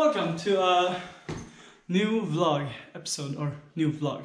Welcome to a new vlog episode or new vlog.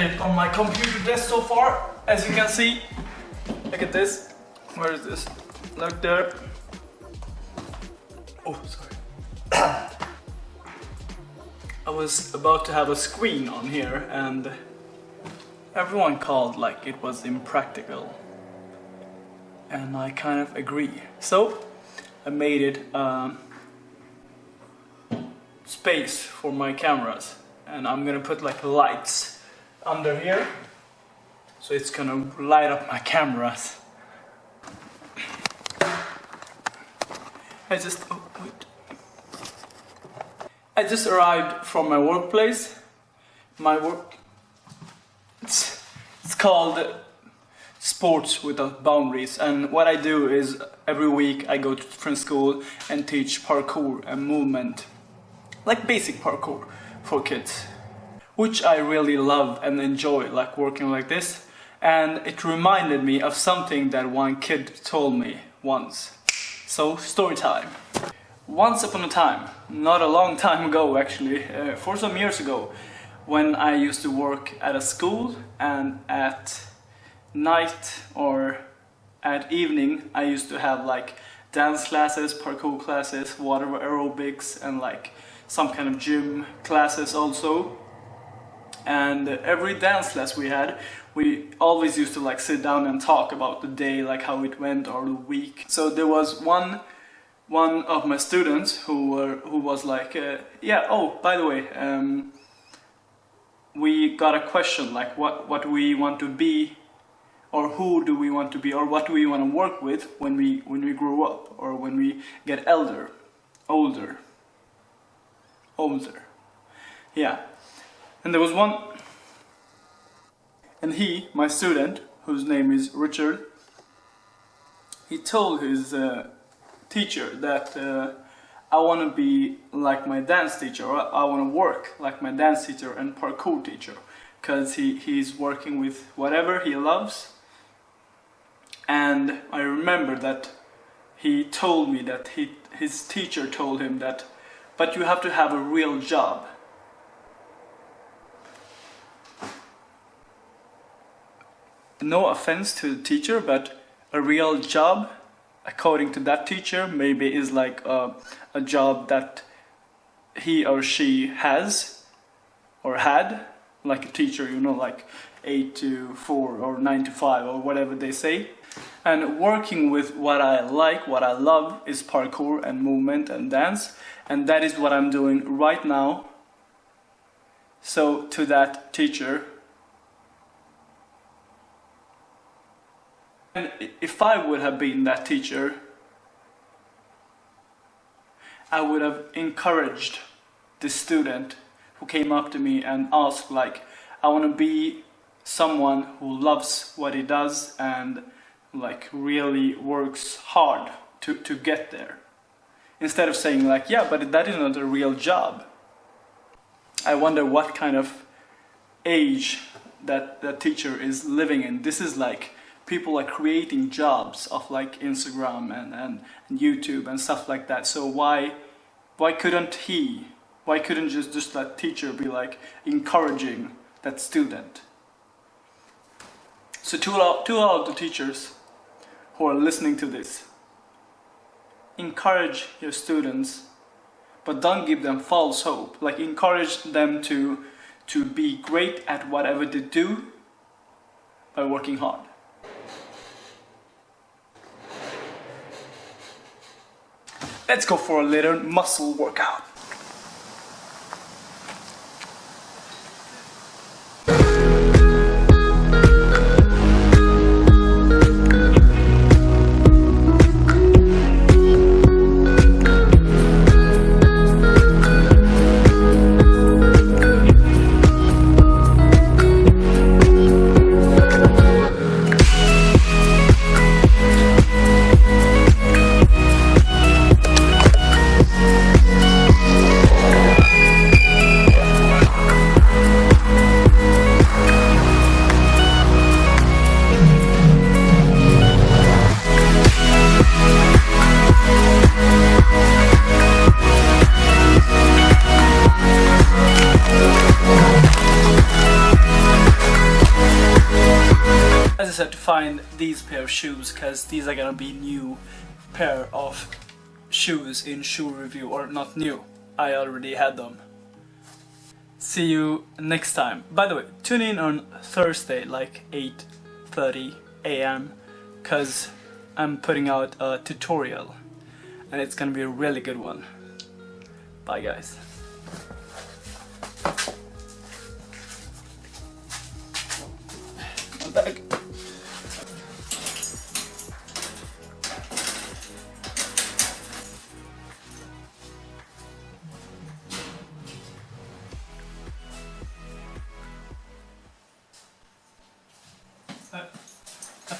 Update on my computer desk so far. As you can see, look at this. Where is this? Look there. Oh, sorry. I was about to have a screen on here and everyone called like it was impractical. And I kind of agree. So, I made it um, space for my cameras and I'm gonna put like lights under here. So it's gonna light up my cameras. I just oh, wait. I just arrived from my workplace. My work it's, it's called sports without boundaries. And what I do is every week I go to different school and teach parkour and movement. Like basic parkour for kids which I really love and enjoy like working like this. And it reminded me of something that one kid told me once. So story time. Once upon a time not a long time ago actually uh, for some years ago when I used to work at a school and at night or at evening I used to have like dance classes, parkour classes, water aerobics and like some kind of gym classes also and every dance class we had we always used to like sit down and talk about the day like how it went or the week. So there was one one of my students who were who was like uh, yeah oh by the way um, we got a question like what what we want to be or who do we want to be or what do we want to work with when we when we grow up or when we get elder older older. Yeah and there was one and he my student whose name is Richard he told his uh, teacher that uh, I want to be like my dance teacher I want to work like my dance teacher and parkour teacher because he, he's working with whatever he loves. And I remember that he told me that he, his teacher told him that but you have to have a real job no offense to the teacher but a real job according to that teacher maybe is like a, a job that he or she has or had like a teacher you know like 8 to 4 or 9 to 5 or whatever they say. And working with what I like what I love is parkour and movement and dance and that is what I'm doing right now. So to that teacher And if I would have been that teacher, I would have encouraged the student who came up to me and asked like, I want to be someone who loves what he does and like really works hard to, to get there. Instead of saying like, yeah, but that is not a real job. I wonder what kind of age that that teacher is living in. This is like people are creating jobs of like Instagram and, and, and YouTube and stuff like that. So why why couldn't he, why couldn't just, just that teacher be like encouraging that student? So to all, to all the teachers who are listening to this, encourage your students but don't give them false hope. Like encourage them to to be great at whatever they do by working hard. Let's go for a little muscle workout. To find these pair of shoes because these are gonna be new pair of shoes in shoe review or not new. I already had them. See you next time. By the way tune in on Thursday like 8:30 a.m. cuz I'm putting out a tutorial and it's gonna be a really good one. Bye guys. Back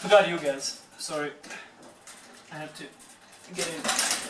forgot you guys. Sorry. I have to get in.